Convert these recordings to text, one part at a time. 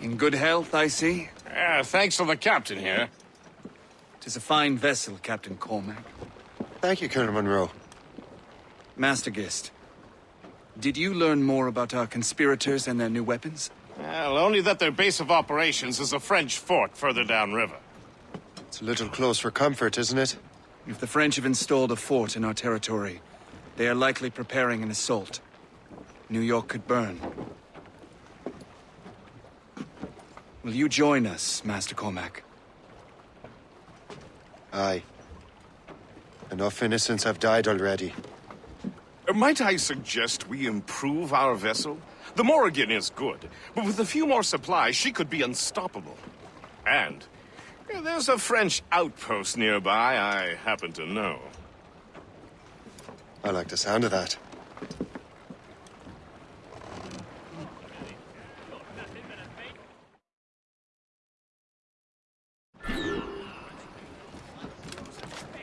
In good health, I see? Yeah, thanks to the captain here. Tis a fine vessel, Captain Cormac. Thank you, Colonel Monroe. Master Gist, did you learn more about our conspirators and their new weapons? Well, only that their base of operations is a French fort further downriver. It's a little close for comfort, isn't it? If the French have installed a fort in our territory, they are likely preparing an assault. New York could burn. Will you join us, Master Cormac? Aye. Enough innocents have died already. Might I suggest we improve our vessel? The Morrigan is good, but with a few more supplies, she could be unstoppable. And there's a French outpost nearby I happen to know. I like the sound of that.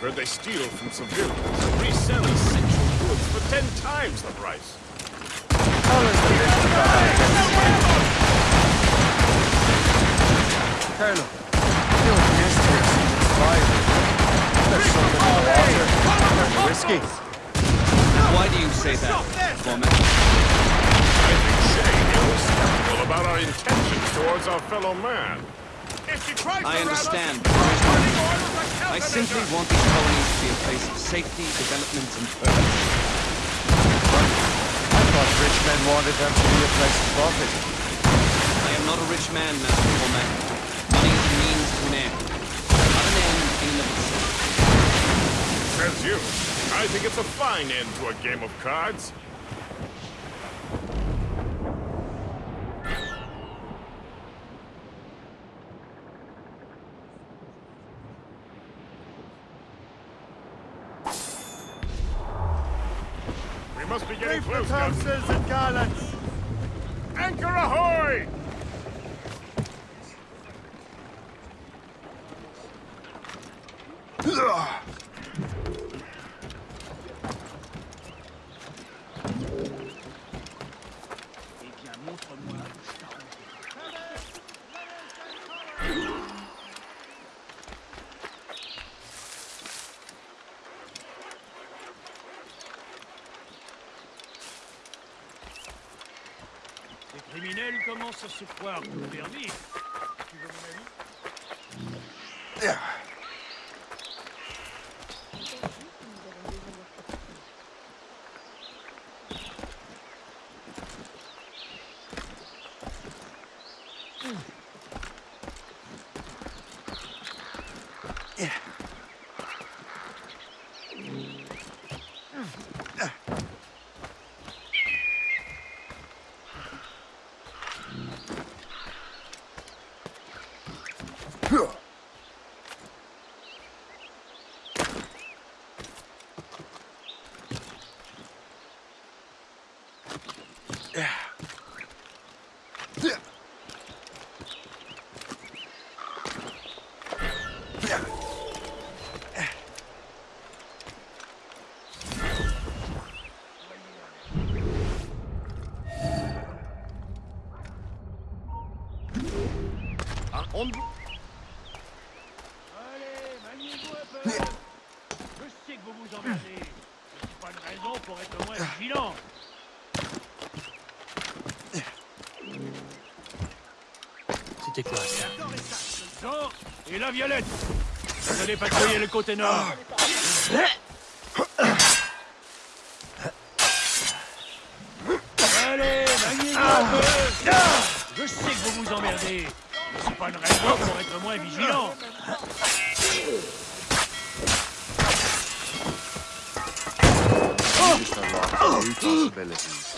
I've heard they steal from civilians, and resell essential goods for ten times the price. How is the business on that Colonel, you and this here seem inspired. There's something in the water. There's whiskey. Why do you say that, Cormac? I think Shay is skeptical about our intentions towards our fellow man. I understand. But there is no need. I simply want these colonies to be a place of safety, development, and purpose. I thought rich men wanted them to be a place of profit. I am not a rich man, Master Cormac. Money is a means to an end. Not an end in and of itself. Says you. I think it's a fine end to a game of cards. Must be getting close, Captain. and gallants. Anchor ahoy! criminels commencent à se croire tout permis. Tu veux mon avis Yeah. On... Allez, maniez-vous un peu Je sais que vous vous emmerdez. C'est pas une raison pour être moins vigilant. C'était quoi ça Et la violette Vous allez patrouiller le côté nord. Allez, maniez-vous un peu Je sais que vous vous emmerdez. C'est pas une raison pour être moins vigilant. Oh. Just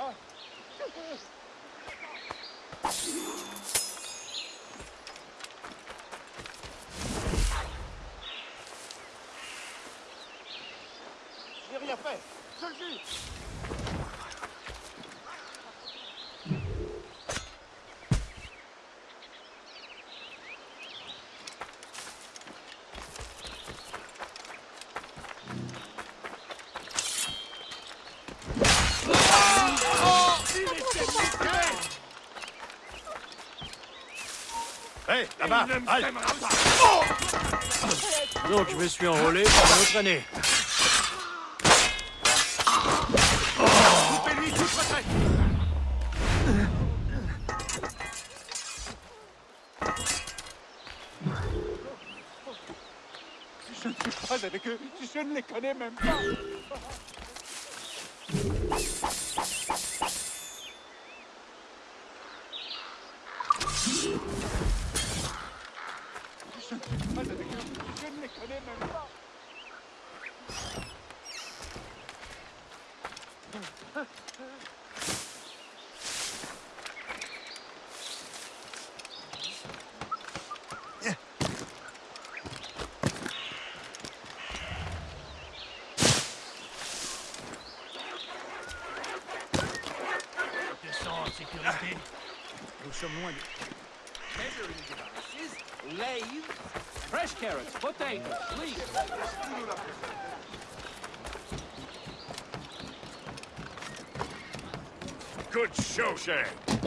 Oh. Hey, là-bas! Halt! Donc je me suis enrôlé pour une autre année. Pas avec eux, je ne les connais même! Pas déconnez même pas Descends en sécurité. Nous sommes loin de... Measuring devices, fresh carrots, potatoes, leeks. Good show, Shay.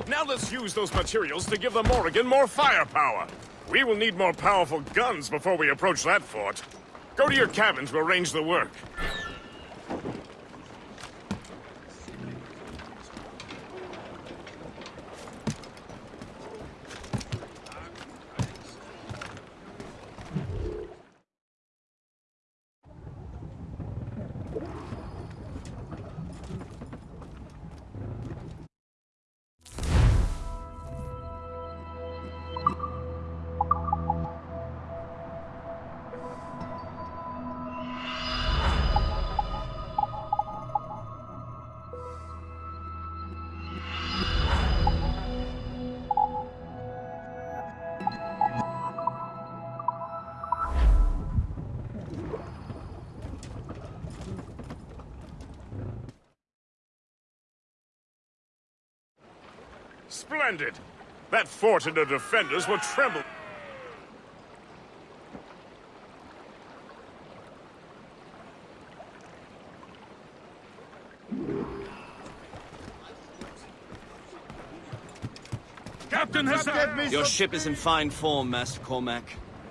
Now let's use those materials to give the Morrigan more firepower. We will need more powerful guns before we approach that fort. Go to your cabin to arrange the work. Splendid! That fort and the defenders will tremble. Captain Hassan! Your ship is in fine form, Master Cormac.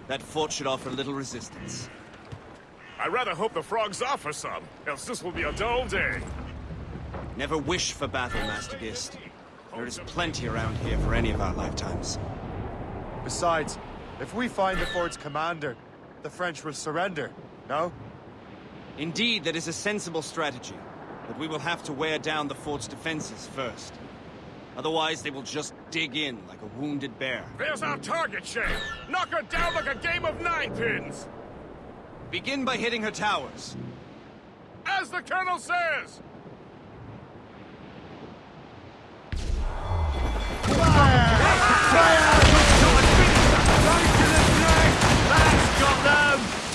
That fort should offer little resistance. I rather hope the frogs offer some, else this will be a dull day. Never wish for battle, Master Gist. There is plenty around here for any of our lifetimes. Besides, if we find the fort's commander, the French will surrender, no? Indeed, that is a sensible strategy. But we will have to wear down the fort's defenses first. Otherwise, they will just dig in like a wounded bear. There's our target, Shay! Knock her down like a game of nine pins! Begin by hitting her towers. As the Colonel says!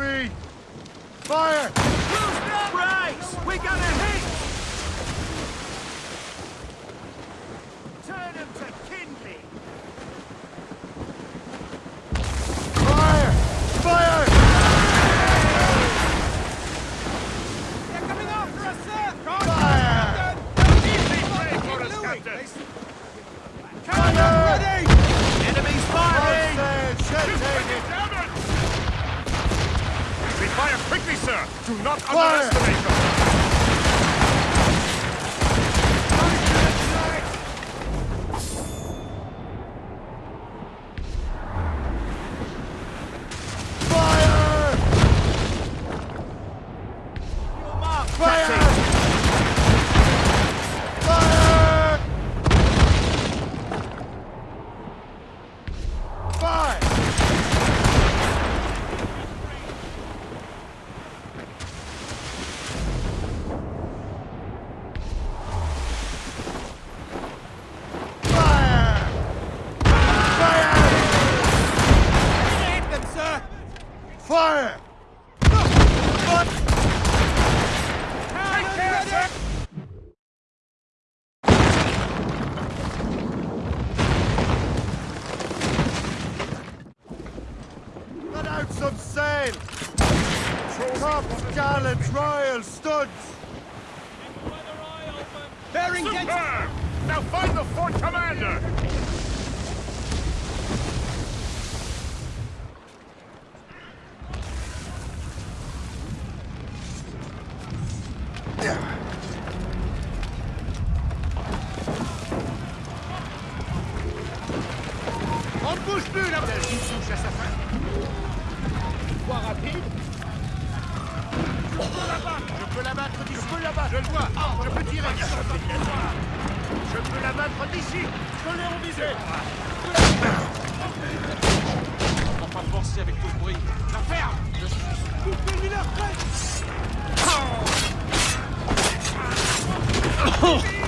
main screen! Fire! Brakes! We got a hit! Turn him to kindling! Fire! Fire! They're coming after us, sir! Fire! Fire! ready! Enemies firing! Sail, shit, We fire quickly, sir! Do not Fire! underestimate them! Fire! Fire! Fire! Fire! Fire! Fire! Hit them, sir! Fire! Take care, sir! Let out some sail! Tops, gallants, royals, studs! Bearing dead! Superb! Now find the fort commander! On ne bouge plus, là! Une touche à sa fin. Voie rapide. Je peux la battre! Je peux la battre d'ici! Je peux la battre! Je le vois! je peux tirer! Je peux la battre d'ici! Je l'ai en visée! On va pas forcer avec tout ce bruit. La ferme! Je suis... Coupez-lui la tête! Vite! Oh.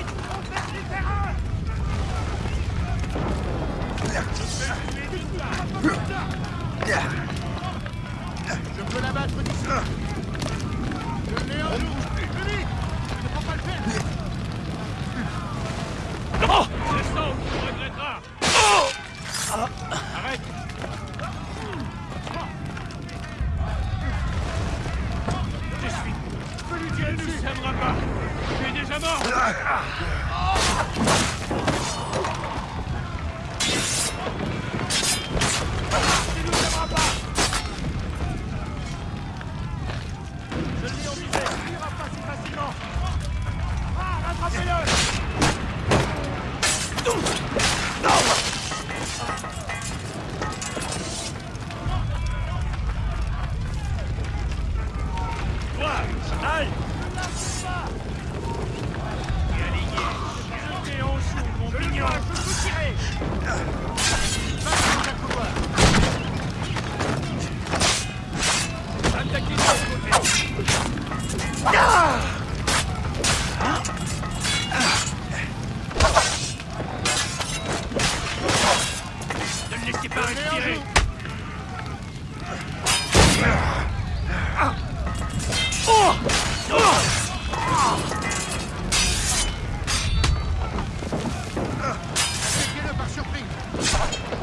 Fuck.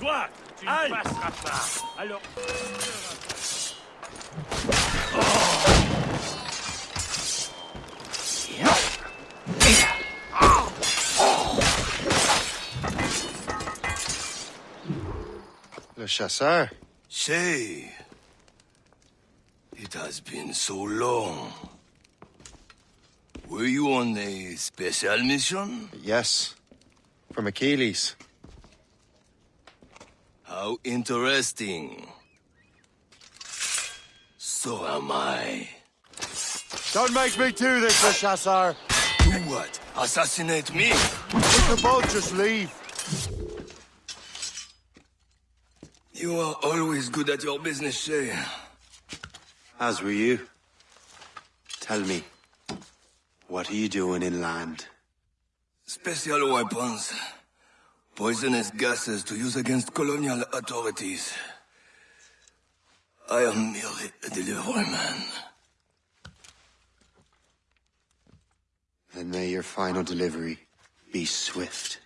Toi, tu ne passeras pas. Alors. Le chasseur. Say, it has been so long. Were you on a special mission? Yes. From Achilles. How interesting. So am I. Don't make me do this, Le Chasseur. Do what? Assassinate me? We can both just leave. You are always good at your business, Shay. As were you. Tell me, what are you doing inland? Special weapons. Poisonous gases to use against colonial authorities. I am merely a delivery man. Then may your final delivery be swift.